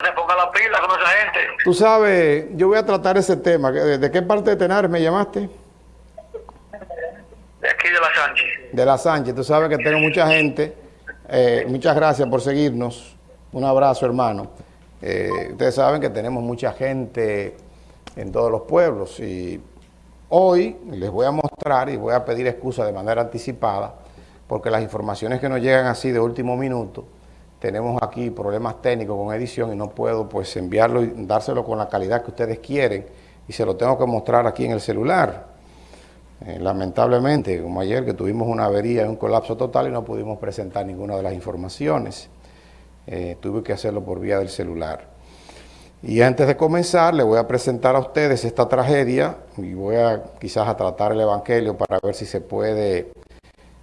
Se ponga la pila con esa gente. Tú sabes, yo voy a tratar ese tema. ¿De, de qué parte de Tenares me llamaste? De aquí de la Sánchez. De la Sánchez. Tú sabes que tengo mucha gente. Eh, muchas gracias por seguirnos. Un abrazo, hermano. Eh, ustedes saben que tenemos mucha gente en todos los pueblos y hoy les voy a mostrar y voy a pedir excusa de manera anticipada porque las informaciones que nos llegan así de último minuto tenemos aquí problemas técnicos con edición y no puedo pues enviarlo y dárselo con la calidad que ustedes quieren y se lo tengo que mostrar aquí en el celular. Eh, lamentablemente, como ayer que tuvimos una avería y un colapso total y no pudimos presentar ninguna de las informaciones, eh, tuve que hacerlo por vía del celular. Y antes de comenzar, le voy a presentar a ustedes esta tragedia y voy a quizás a tratar el Evangelio para ver si se puede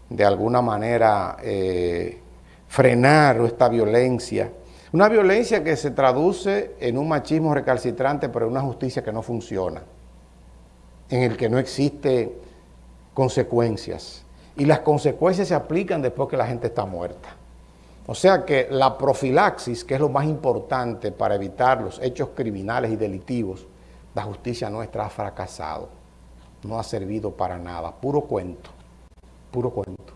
de alguna manera eh, frenar esta violencia. Una violencia que se traduce en un machismo recalcitrante, pero en una justicia que no funciona, en el que no existe consecuencias. Y las consecuencias se aplican después que la gente está muerta. O sea que la profilaxis, que es lo más importante para evitar los hechos criminales y delictivos, la justicia nuestra ha fracasado. No ha servido para nada. Puro cuento. Puro cuento.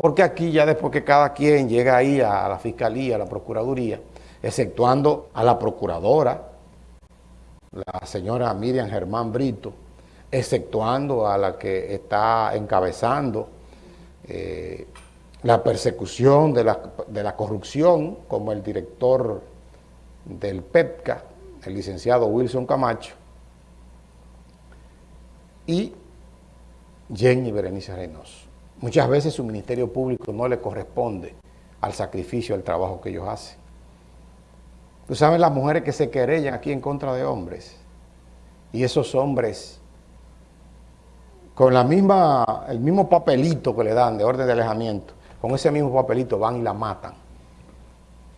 Porque aquí ya después que cada quien llega ahí a la fiscalía, a la procuraduría, exceptuando a la procuradora, la señora Miriam Germán Brito, exceptuando a la que está encabezando eh, la persecución de la, de la, corrupción, como el director del PEPCA, el licenciado Wilson Camacho, y Jenny Berenice Reynoso. Muchas veces su ministerio público no le corresponde al sacrificio, al trabajo que ellos hacen. Tú sabes las mujeres que se querellan aquí en contra de hombres, y esos hombres con la misma, el mismo papelito que le dan de orden de alejamiento, con ese mismo papelito van y la matan.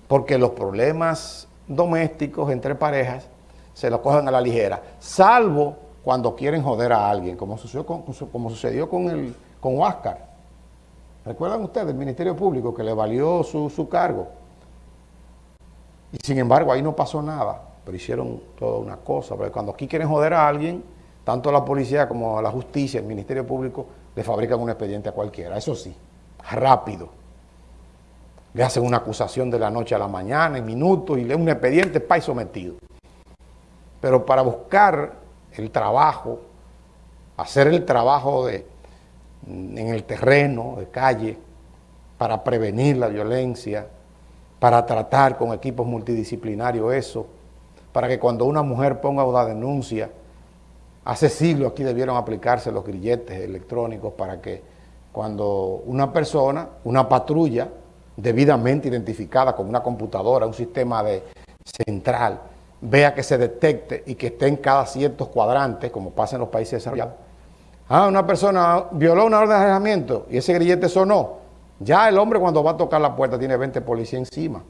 Porque los problemas domésticos entre parejas se los cogen a la ligera, salvo cuando quieren joder a alguien, como sucedió con, como sucedió con, el, con Huáscar. ¿Recuerdan ustedes el Ministerio Público que le valió su, su cargo? Y sin embargo ahí no pasó nada, pero hicieron toda una cosa, porque cuando aquí quieren joder a alguien, tanto la policía como la justicia, el Ministerio Público, le fabrican un expediente a cualquiera, eso sí, rápido. Le hacen una acusación de la noche a la mañana, en minutos, y le un expediente para sometido. Pero para buscar el trabajo, hacer el trabajo de, en el terreno, de calle, para prevenir la violencia, para tratar con equipos multidisciplinarios eso, para que cuando una mujer ponga una denuncia, Hace siglos aquí debieron aplicarse los grilletes electrónicos para que cuando una persona, una patrulla debidamente identificada con una computadora, un sistema de central, vea que se detecte y que esté en cada ciertos cuadrantes, como pasa en los países desarrollados. Ah, una persona violó una orden de alejamiento y ese grillete sonó. Ya el hombre cuando va a tocar la puerta tiene 20 policías encima.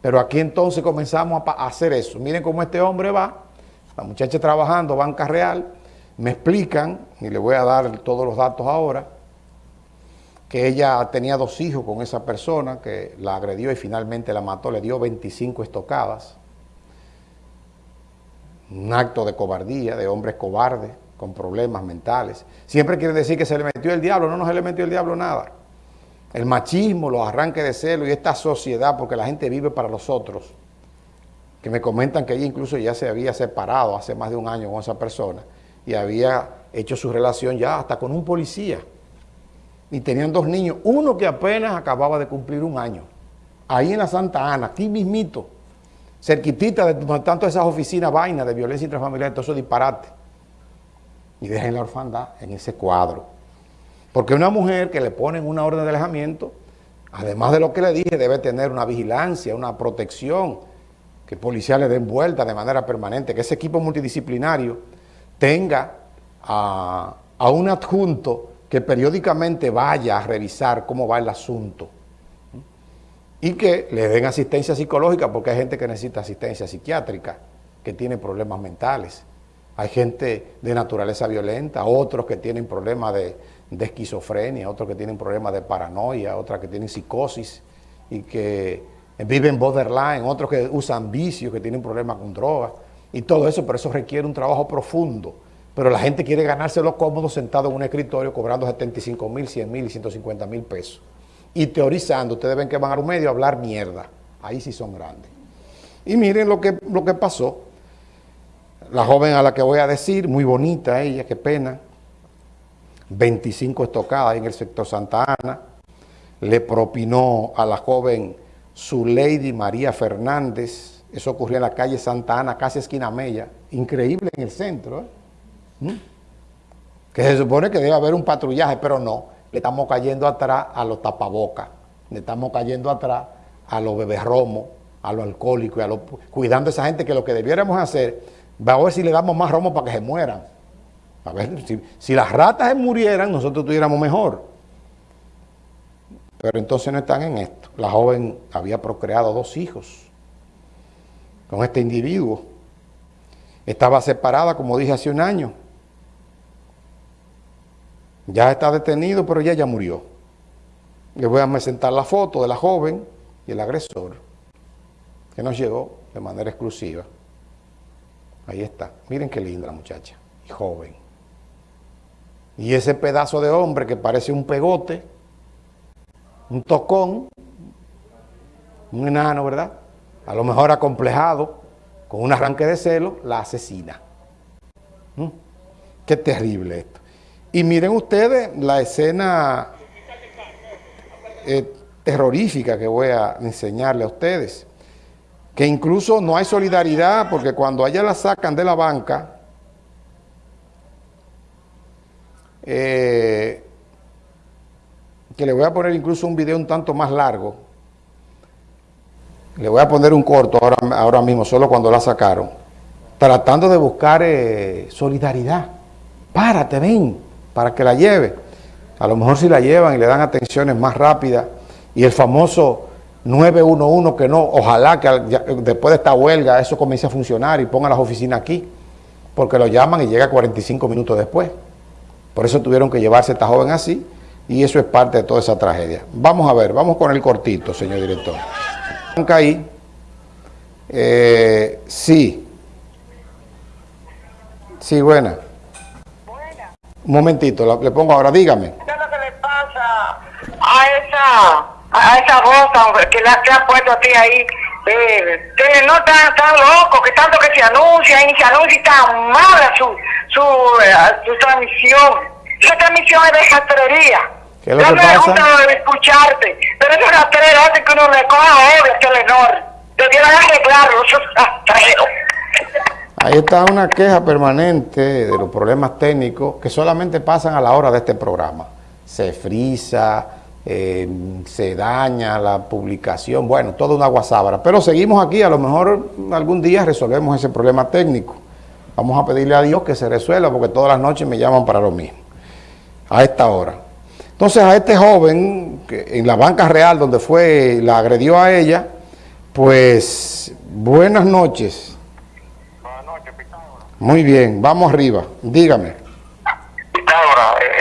Pero aquí entonces comenzamos a hacer eso. Miren cómo este hombre va la muchacha trabajando, banca real, me explican, y le voy a dar todos los datos ahora, que ella tenía dos hijos con esa persona que la agredió y finalmente la mató, le dio 25 estocadas. Un acto de cobardía, de hombres cobardes, con problemas mentales. Siempre quiere decir que se le metió el diablo, no, no se le metió el diablo nada. El machismo, los arranques de celo y esta sociedad, porque la gente vive para los otros, que me comentan que ella incluso ya se había separado hace más de un año con esa persona y había hecho su relación ya hasta con un policía. Y tenían dos niños, uno que apenas acababa de cumplir un año, ahí en la Santa Ana, aquí mismito, cerquitita de tanto esas oficinas vainas de violencia intrafamiliar, todo eso disparate. Y dejen la orfandad en ese cuadro. Porque una mujer que le ponen una orden de alejamiento, además de lo que le dije, debe tener una vigilancia, una protección, que policiales den vuelta de manera permanente, que ese equipo multidisciplinario tenga a, a, un adjunto que periódicamente vaya a revisar cómo va el asunto y que le den asistencia psicológica porque hay gente que necesita asistencia psiquiátrica, que tiene problemas mentales. Hay gente de naturaleza violenta, otros que tienen problemas de, esquizofrenia, otros que tienen problemas de paranoia, otras que tienen psicosis y que viven borderline, otros que usan vicios, que tienen problemas con drogas y todo eso, pero eso requiere un trabajo profundo. Pero la gente quiere ganárselo cómodo sentado en un escritorio cobrando 75 mil, 100 mil y 150 mil pesos. Y teorizando, ustedes ven que van a un medio a hablar mierda. Ahí sí son grandes. Y miren lo que, lo que pasó. La joven a la que voy a decir, muy bonita ella, qué pena, 25 estocadas en el sector Santa Ana, le propinó a la joven su Lady María Fernández, eso ocurrió en la calle Santa Ana, casi esquina Mella, increíble en el centro, ¿eh? ¿Mm? que se supone que debe haber un patrullaje, pero no, le estamos cayendo atrás a los tapabocas, le estamos cayendo atrás a los beberromos, a los alcohólicos, a los, cuidando a esa gente que lo que debiéramos hacer, va a ver si le damos más romo para que se mueran. A ver, si, si las ratas se murieran, nosotros estuviéramos mejor. Pero entonces no están en esto. La joven había procreado dos hijos con este individuo. Estaba separada, como dije, hace un año. Ya está detenido, pero ya ya murió. Le voy a presentar la foto de la joven y el agresor, que nos llegó de manera exclusiva. Ahí está. Miren qué linda la muchacha y joven. Y ese pedazo de hombre que parece un pegote, un tocón, un enano, ¿verdad? A lo mejor acomplejado, con un arranque de celo, la asesina. ¿Mm? Qué terrible esto. Y miren ustedes la escena eh, terrorífica que voy a enseñarle a ustedes. Que incluso no hay solidaridad porque cuando allá la sacan de la banca, eh, que le voy a poner incluso un video un tanto más largo, le voy a poner un corto ahora, ahora mismo, solo cuando la sacaron, tratando de buscar eh, solidaridad. Párate, ven, para que la lleve. A lo mejor si la llevan y le dan atenciones más rápidas, y el famoso 911 que no, ojalá que después de esta huelga eso comience a funcionar y ponga las oficinas aquí, porque lo llaman y llega 45 minutos después. Por eso tuvieron que llevarse esta joven así, y eso es parte de toda esa tragedia. Vamos a ver, vamos con el cortito, señor director. Ahí, eh, sí. Sí, buena. Buena. Un momentito, le pongo ahora, dígame. ¿Qué es lo que le pasa a esa, a esa voz que, la, que ha puesto a ti ahí? Eh, que no tan, tan loco, que tanto que se anuncia y se anuncia tan mala su, su, eh, su transmisión. Esa transmisión es de jastrería. ¿Qué es lo que pasa? me gusta escucharte, pero esa rastrera hace que uno le coja obra, Telenor. Debieran arreglarlo, esos rastreros. Ahí está una queja permanente de los problemas técnicos que solamente pasan a la hora de este programa. Se frisa, eh, se daña la publicación, bueno, toda una guasábara. Pero seguimos aquí, a lo mejor algún día resolvemos ese problema técnico. Vamos a pedirle a Dios que se resuelva porque todas las noches me llaman para lo mismo, a esta hora. Entonces a este joven, que en la banca real donde fue, la agredió a ella, pues buenas noches. Buenas noches, Pitágoras. Muy bien, vamos arriba, dígame.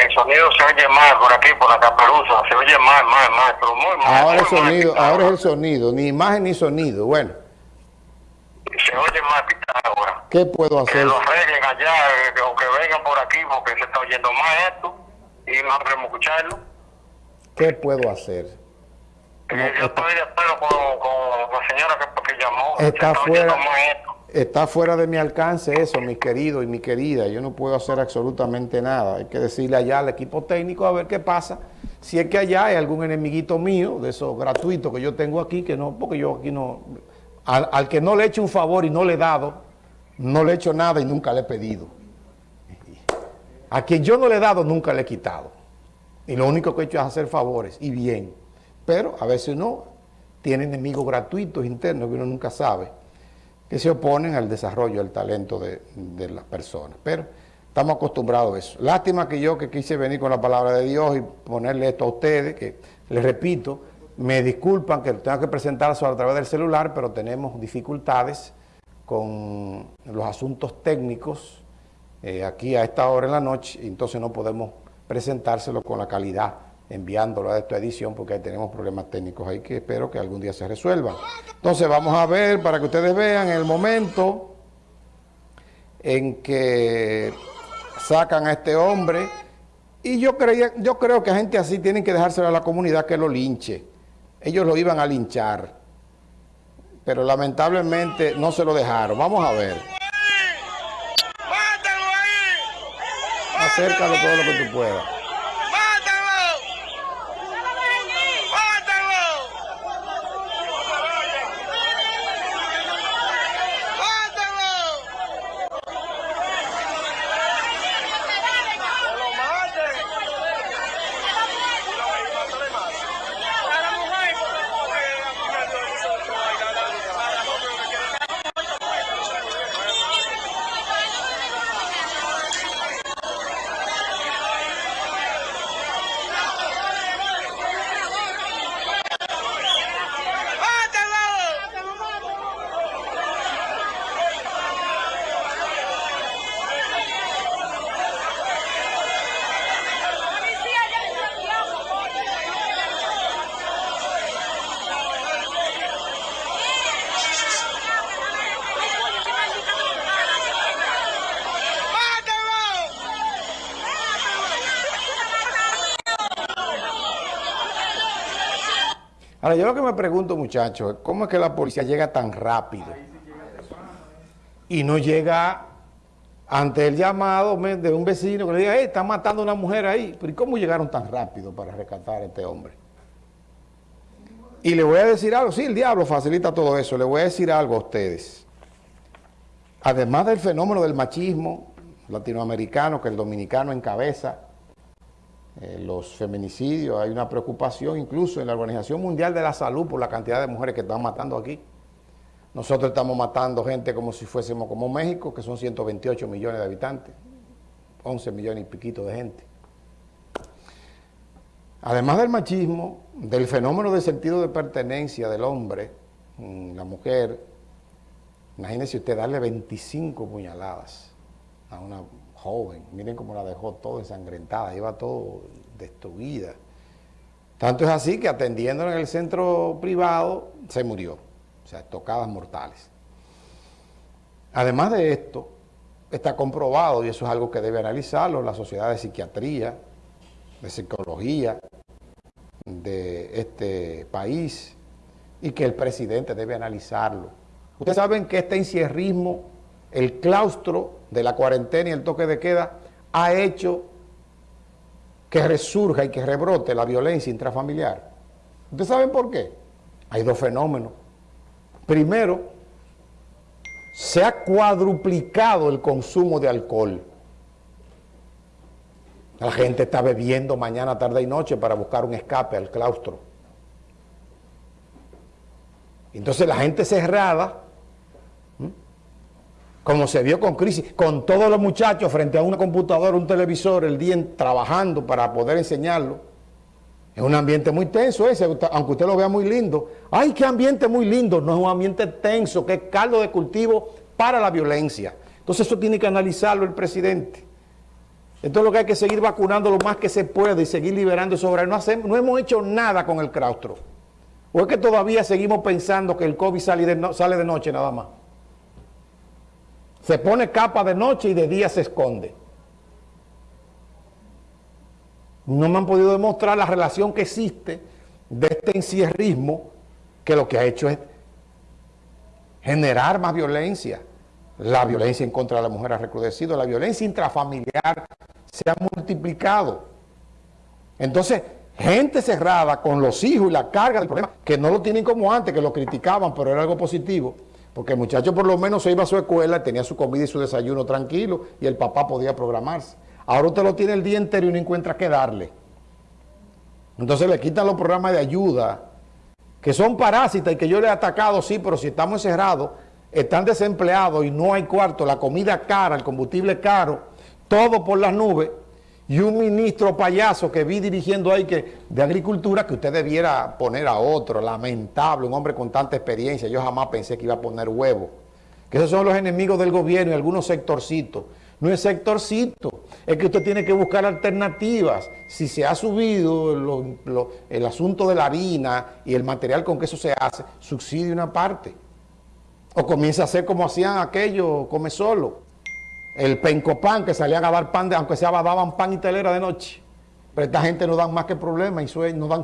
El sonido se oye mal por aquí, por la caperuza, se oye mal, mal, mal, pero muy mal. Ahora el muy sonido, ahora es el sonido, ni imagen ni sonido. Bueno, Se oye mal, Pitágoras. ¿qué puedo Que hacer? lo arreglen allá, eh, o que vengan por aquí, porque se está oyendo mal esto, y no queremos escucharlo. ¿Qué puedo hacer? Eh, No, yo estoy de acuerdo con, con la señora que, que llamó. Está se fuera. mal esto. Está fuera de mi alcance eso, mi querido y mi querida. Yo no puedo hacer absolutamente nada. Hay que decirle allá al equipo técnico a ver qué pasa. Si es que allá hay algún enemiguito mío, de esos gratuitos que yo tengo aquí, que no, porque yo aquí no... Al, al que no le he hecho un favor y no le he dado, no le he hecho nada y nunca le he pedido. A quien yo no le he dado, nunca le he quitado. Y lo único que he hecho es hacer favores, y bien. Pero a veces uno tiene enemigos gratuitos internos que uno nunca sabe que se oponen al desarrollo del talento de, las personas. Pero estamos acostumbrados a eso. Lástima que yo que quise venir con la palabra de Dios y ponerle esto a ustedes, que les repito, me disculpan que tenga que presentarse a través del celular, pero tenemos dificultades con los asuntos técnicos eh, aquí a esta hora en la noche, y entonces no podemos presentárselo con la calidad enviándolo a esta edición porque ahí tenemos problemas técnicos ahí que espero que algún día se resuelvan. Entonces vamos a ver para que ustedes vean el momento en que sacan a este hombre y yo, creía, yo creo que gente así tienen que dejárselo a la comunidad que lo linche. Ellos lo iban a linchar, pero lamentablemente no se lo dejaron. Vamos a ver. Acércalo todo lo que tú puedas. Ahora, yo lo que me pregunto, muchachos, cómo es que la policía llega tan rápido y no llega ante el llamado de un vecino que le diga, hey, están matando a una mujer ahí. ¿y cómo llegaron tan rápido para rescatar a este hombre? Y le voy a decir algo, sí, el diablo facilita todo eso, le voy a decir algo a ustedes. Además del fenómeno del machismo latinoamericano que el dominicano encabeza, eh, los feminicidios, hay una preocupación incluso en la Organización Mundial de la Salud por la cantidad de mujeres que están matando aquí. Nosotros estamos matando gente como si fuésemos como México, que son 128 millones de habitantes, 11 millones y piquito de gente. Además del machismo, del fenómeno del sentido de pertenencia del hombre, mm, la mujer, imagínese usted darle 25 puñaladas a una joven, miren cómo la dejó todo ensangrentada, iba todo destruida. Tanto es así que atendiéndola en el centro privado se murió, o sea, tocadas mortales. Además de esto, está comprobado, y eso es algo que debe analizarlo, la sociedad de psiquiatría, de psicología de este país, y que el presidente debe analizarlo. Ustedes saben que este encierrismo, el claustro de la cuarentena y el toque de queda ha hecho que resurja y que rebrote la violencia intrafamiliar. ¿Ustedes saben por qué? Hay dos fenómenos. Primero, se ha cuadruplicado el consumo de alcohol. La gente está bebiendo mañana, tarde y noche para buscar un escape al claustro. Entonces la gente cerrada como se vio con crisis, con todos los muchachos frente a una computadora, un televisor, el día trabajando para poder enseñarlo. Es un ambiente muy tenso ese, aunque usted lo vea muy lindo. ¡Ay, qué ambiente muy lindo! No es un ambiente tenso, que es caldo de cultivo para la violencia. Entonces eso tiene que analizarlo el presidente. Entonces lo que hay que seguir vacunando lo más que se puede y seguir liberando sobre No, hacemos, no hemos hecho nada con el claustro. ¿O es que todavía seguimos pensando que el COVID sale de, sale de noche nada más? Se pone capa de noche y de día se esconde. No me han podido demostrar la relación que existe de este encierrismo que lo que ha hecho es generar más violencia. La violencia en contra de la mujer ha recrudecido, la violencia intrafamiliar se ha multiplicado. Entonces, gente cerrada con los hijos y la carga del problema, que no lo tienen como antes, que lo criticaban, pero era algo positivo, porque el muchacho por lo menos se iba a su escuela, tenía su comida y su desayuno tranquilo y el papá podía programarse. Ahora usted lo tiene el día entero y no encuentra qué darle. Entonces le quitan los programas de ayuda, que son parásitas y que yo le he atacado, sí, pero si estamos encerrados, están desempleados y no hay cuarto, la comida cara, el combustible caro, todo por las nubes, y un ministro payaso que vi dirigiendo ahí que de agricultura que usted debiera poner a otro, lamentable, un hombre con tanta experiencia, yo jamás pensé que iba a poner huevo, que esos son los enemigos del gobierno y algunos sectorcitos, no es sectorcito, es que usted tiene que buscar alternativas. Si se ha subido el asunto de la harina y el material con que eso se hace, subsidia una parte. O comienza a hacer como hacían aquellos, come solo. El pencopan que salían a dar pan, de, aunque sea daban pan y telera de noche. Pero esta gente no dan más que problemas y no dan